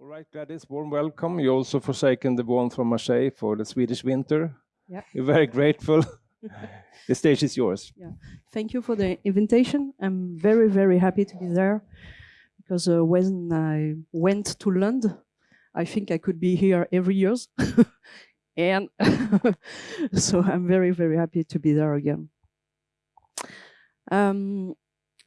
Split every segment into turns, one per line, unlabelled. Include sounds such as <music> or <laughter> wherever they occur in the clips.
All right, Gladys, warm welcome. You also forsaken the warmth from Marseille for the Swedish winter.
Yeah.
We're very grateful. <laughs> the stage is yours.
Yeah, thank you for the invitation. I'm very, very happy to be there because uh, when I went to London, I think I could be here every year. <laughs> and <laughs> so I'm very, very happy to be there again. Um,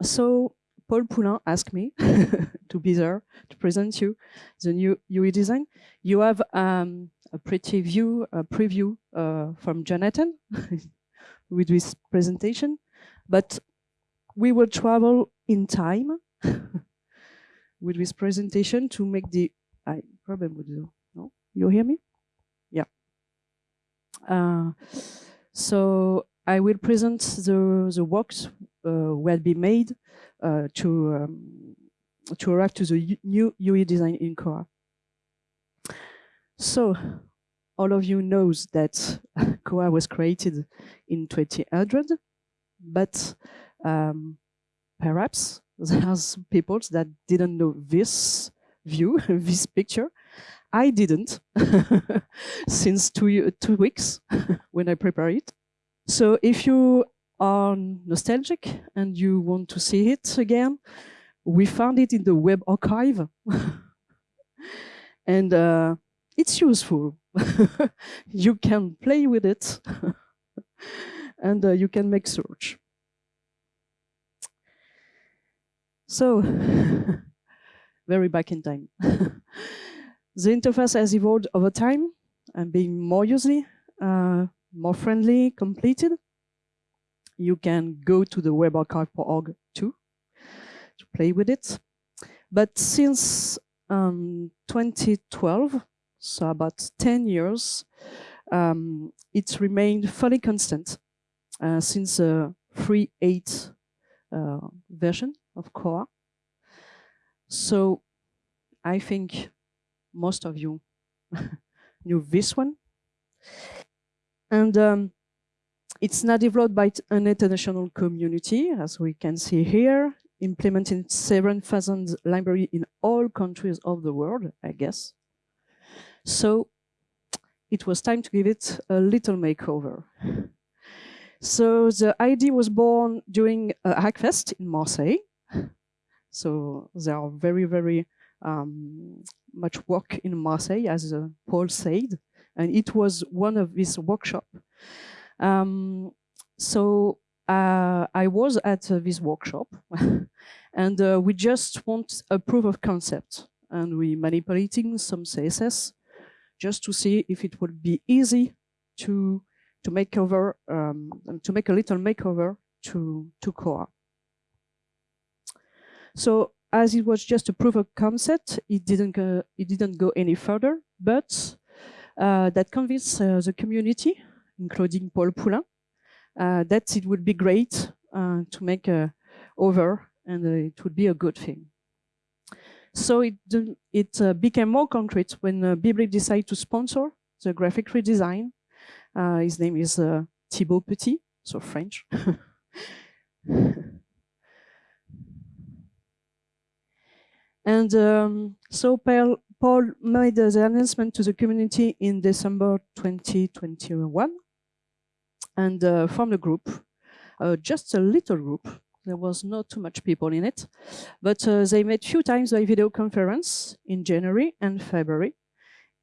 so Paul Poulain asked me <laughs> to be there to present you the new UE design. You have um, a pretty view, a preview uh, from Jonathan <laughs> with this presentation, but we will travel in time <laughs> with this presentation to make the, I problem with the, no, you hear me? Yeah. Uh, so I will present the, the works uh, will be made uh, to um, to arrive to the new UE design in Koha. So all of you knows that <laughs> Koha was created in 2000, but um, perhaps there's people that didn't know this view, <laughs> this picture. I didn't <laughs> since two, two weeks when I prepare it. So if you are nostalgic and you want to see it again, we found it in the web archive. <laughs> and uh, it's useful. <laughs> you can play with it <laughs> and uh, you can make search. So, very back in time. the interface has evolved over time and being more user, uh, more friendly, completed you can go to the webarchive.org too to play with it. But since um, 2012, so about 10 years, um, it's remained fully constant uh, since the 3.8 uh, version of Koha. So I think most of you <laughs> knew this one. And um, it's now developed by an international community, as we can see here, implementing 7,000 library in all countries of the world, I guess. So it was time to give it a little makeover. So the idea was born during a Hackfest in Marseille. So there are very, very um, much work in Marseille, as uh, Paul said, and it was one of these workshop. um, so uh, I was at uh, this workshop <laughs> and uh, we just want a proof of concept and we manipulating some CSS just to see if it would be easy to to make over um, to make a little makeover to to Koha. So as it was just a proof of concept, it didn't go, it didn't go any further, but that convinced uh, the community including Paul Poulain, uh, that it would be great uh, to make over and uh, it would be a good thing. So it, it uh, became more concrete when uh, BibLibre decided to sponsor the graphic redesign. Uh, his name is uh, Thibaut Petit, so French. <laughs> and um, so Paul, Paul made the announcement to the community in December 2021 and uh, from the group, uh, just a little group. There was not too much people in it, but uh, they met few times by video conference in January and February,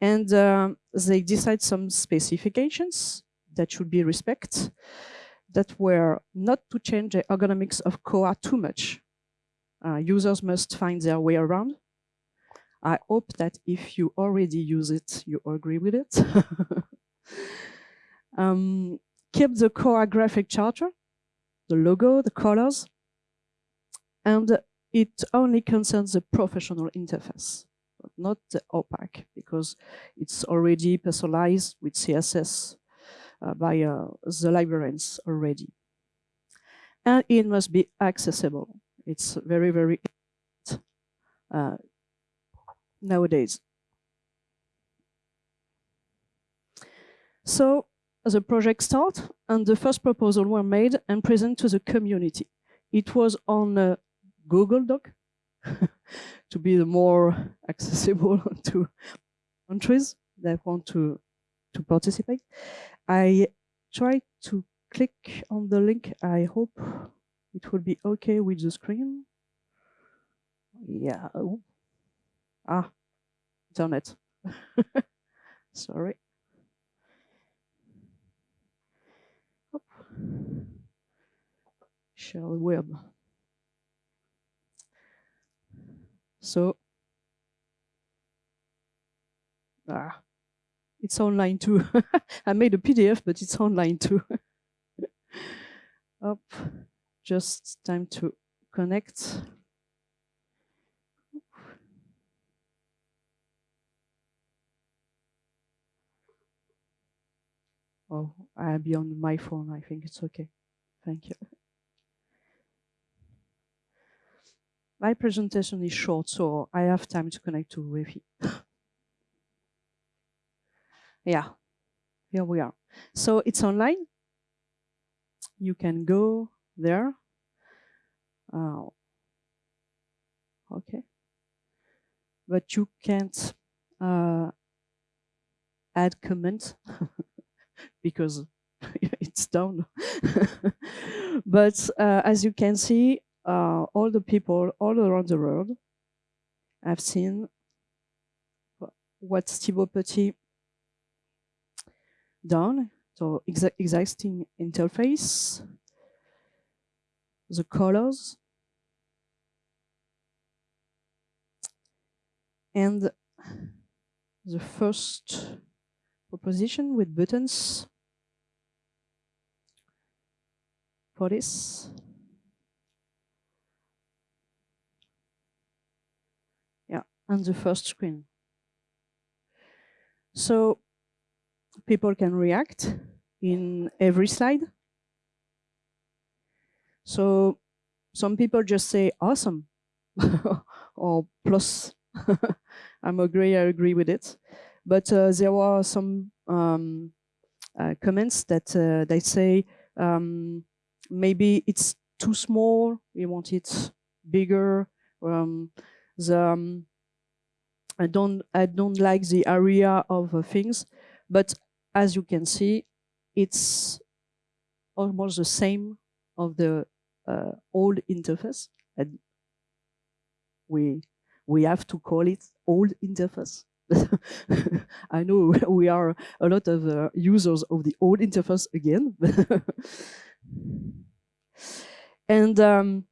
and um, they decide some specifications that should be respect, that were not to change the ergonomics of Koha too much. Uh, users must find their way around. I hope that if you already use it, you agree with it. <laughs> um, keep the core graphic charter, the logo, the colors, and it only concerns the professional interface, but not the OPAC, because it's already personalized with CSS uh, by uh, the librarians already. And it must be accessible. It's very, very uh, nowadays. So the project start and the first proposal were made and presented to the community. It was on a Google Doc <laughs> to be the more <laughs> accessible <laughs> to countries that want to to participate. I try to click on the link. I hope it will be okay with the screen. Yeah. Ah, internet. <laughs> Sorry. Share the web. So, ah, it's online too. <laughs> I made a PDF, but it's online too. <laughs> Up, just time to connect. Oh, I'll be on my phone. I think it's okay. Thank you. My presentation is short, so I have time to connect to Wi-Fi. <laughs> yeah, here we are. So it's online. You can go there. Uh, okay. But you can't uh, add comments <laughs> because <laughs> it's down. <laughs> but uh, as you can see, uh, all the people all around the world have seen what Thibaut Petit done. So exa existing interface, the colors, and the first proposition with buttons for this. Yeah, on the first screen. So people can react in every slide. So some people just say awesome <laughs> or plus. <laughs> I'm agree, I agree with it. But uh, there were some um, uh, comments that uh, they say um, maybe it's too small, we want it bigger. Um, the, um, I don't I don't like the area of uh, things, but as you can see, it's almost the same of the uh, old interface, and we we have to call it old interface <laughs> I know <laughs> we are a lot of uh, users of the old interface again. <laughs> and um,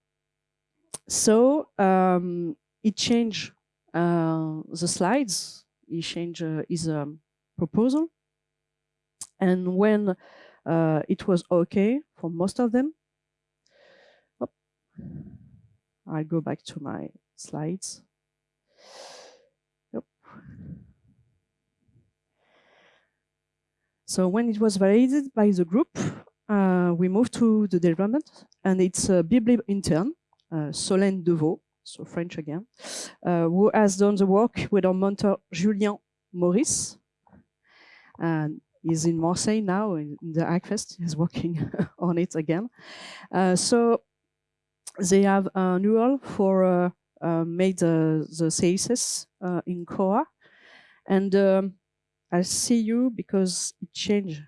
so um, it changed uh, the slides, he changed uh, his um, proposal. And when uh, it was okay for most of them, oh, I go back to my slides. So when it was validated by the group, uh, we moved to the development, and it's a BibLibre intern, uh, Solène Deveau, so French again, uh, who has done the work with our mentor Julien Maurice. And he's in Marseille now in, the Hackfest. He's working <laughs> on it again. Uh, so they have a URL for uh, uh, made the CSS in Koha, and um, I see you because it changed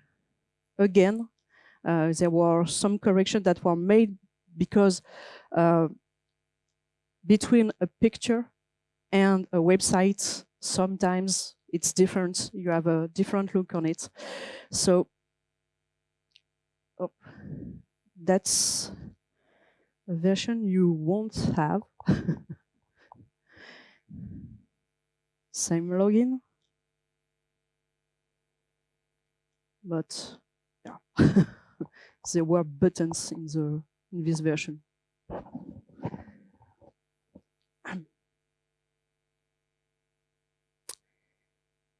again. Uh, there were some corrections that were made because uh, between a picture and a website, sometimes it's different. You have a different look on it. So oh, that's a version you won't have. <laughs> Same login. But yeah, <laughs> there were buttons in the in this version. <clears throat>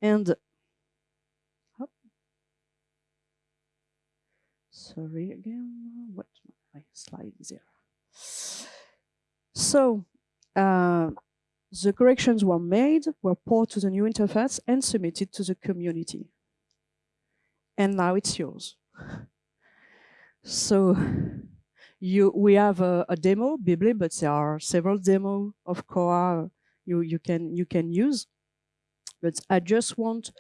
and oh, sorry again, what my slide is there. So uh, the corrections were made, were ported to the new interface and submitted to the community and now it's yours. So you we have a, a demo, BibLibre, but there are several demo of Koha you, you can you can use. But I just want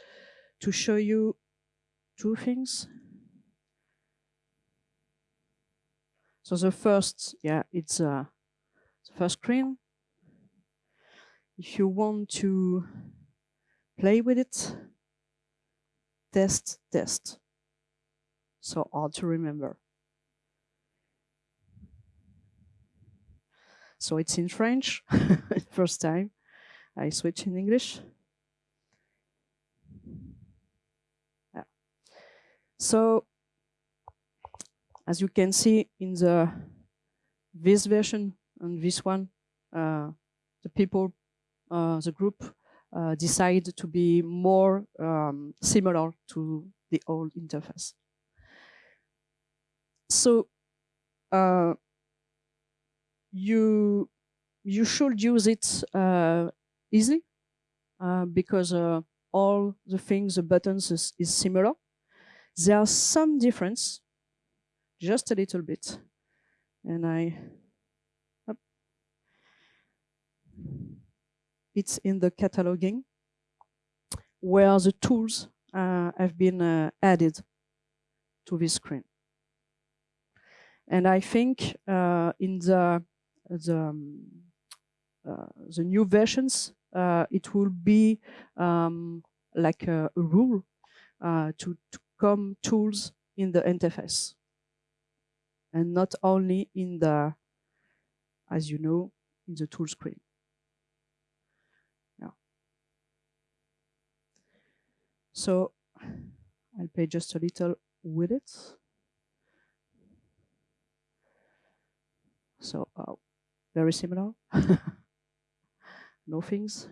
to show you two things. So the first, yeah, it's uh, the first screen. If you want to play with it, test, test. So hard to remember. So it's in French, <laughs> first time. I switch in English. Yeah. So, as you can see in the this version and this one, uh, the people, uh, the group uh, decide to be more um, similar to the old interface. So uh, you you should use it uh, easily uh, because uh, all the things, the buttons is, is similar. There are some difference, just a little bit, and I. Up. It's in the cataloging where the tools uh, have been uh, added to this screen. And I think uh, in the the um, uh, the new versions, uh, it will be um, like a, a rule uh, to, to come tools in the interface and not only in the, as you know, in the tool screen. Yeah. So I'll play just a little with it. So uh, very similar. <laughs> no things.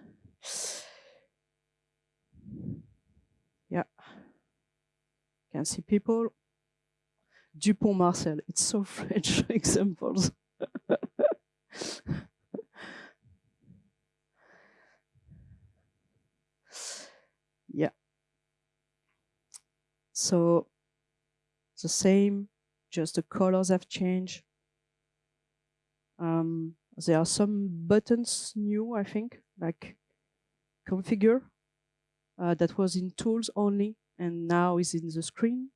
Yeah. Can see people. Dupont Marcel. It's so <laughs> French examples. <laughs> yeah. So the same, just the colors have changed. Um, there are some buttons new, I think, like configure uh, that was in tools only and now is in the screen.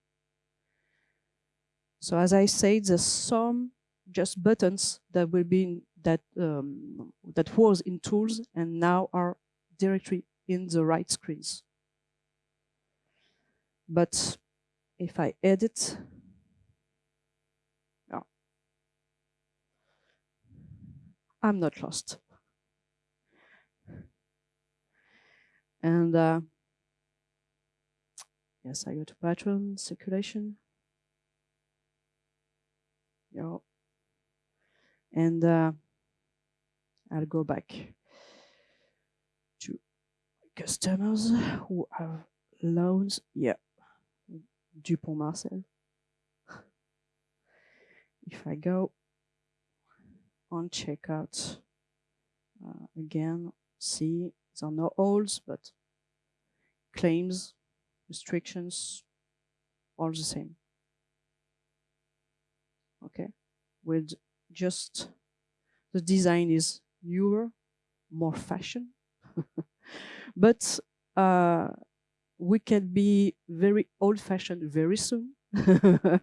So as I said, there's some just buttons that will be in that um, that was in tools and now are directly in the right screens. But if I edit I'm not lost. And uh, yes, I go to pattern circulation. Yeah. And uh, I'll go back to customers who have loans. Yeah, Dupont Marcel. <laughs> If I go on checkout. Uh, again, see, there are no holds, but claims, restrictions, all the same. Okay, with just the design is newer, more fashion, <laughs> but uh, we can be very old-fashioned very soon. <laughs>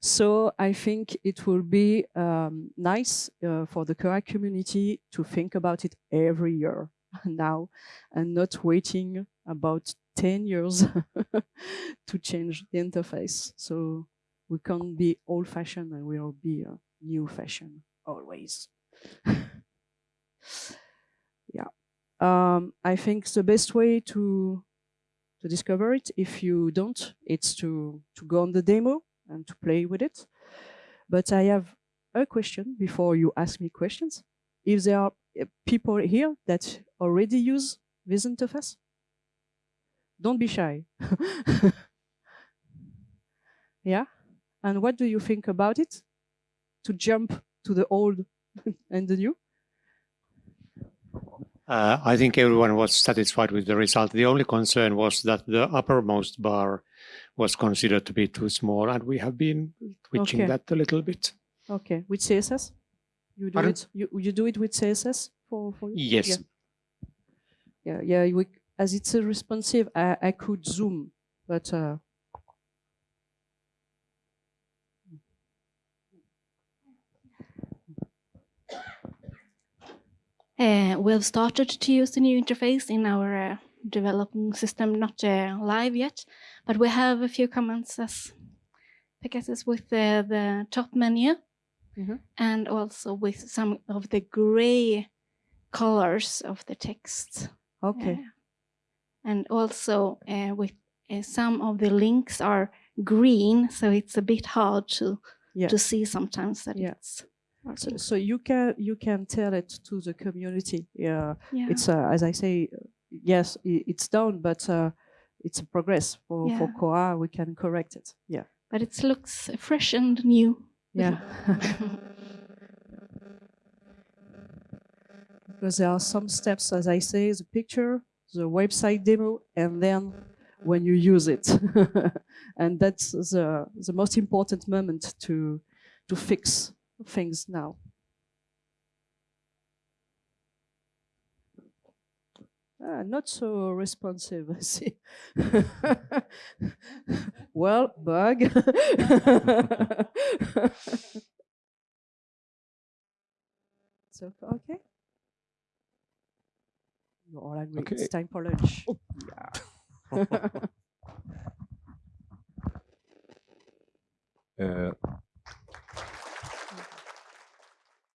So I think it will be um, nice uh, for the Koha community to think about it every year <laughs> now and not waiting about 10 years <laughs> to change the interface. So we can't be old fashioned and we'll be a new fashion always. yeah. Um, I think the best way to to discover it, if you don't, it's to, to go on the demo and to play with it. But I have a question before you ask me questions. If there are uh, people here that already use this interface, don't be shy. <laughs> yeah? And what do you think about it? To jump to the old <laughs> and the new?
Uh, I think everyone was satisfied with the result. The only concern was that the uppermost bar was considered to be too small, and we have been twitching
Okay.
that a little bit.
Okay, with CSS? You do
Pardon?
it. You you do it with CSS for for you?
Yes.
Yeah. Yeah, yeah. We, as it's a responsive, I, I could zoom, but uh,
Uh, we've started to use the new interface in our uh, developing system, not uh, live yet, but we have a few comments as Pegasus with the, the top menu
Mhm.
and also with some of the gray colors of the text.
okay.
Uh, and also uh, with uh, some of the links are green, so it's a bit hard to
Yeah.
to see sometimes that
Yeah.
it's
So, so you can you can tell it to the community. Yeah,
yeah.
it's uh, as I say, yes, it's done, but uh, it's a progress for for Koha. We can correct it. Yeah,
but it looks fresh and new.
yeah. <laughs> because there are some steps, as I say, the picture, the website demo, and then when you use it, <laughs> and that's the the most important moment to to fix things now. Ah, not so responsive, <laughs> I see. <laughs> well, bug. <laughs> so, okay. You're all angry.
Okay.
It's time for lunch.
Uh,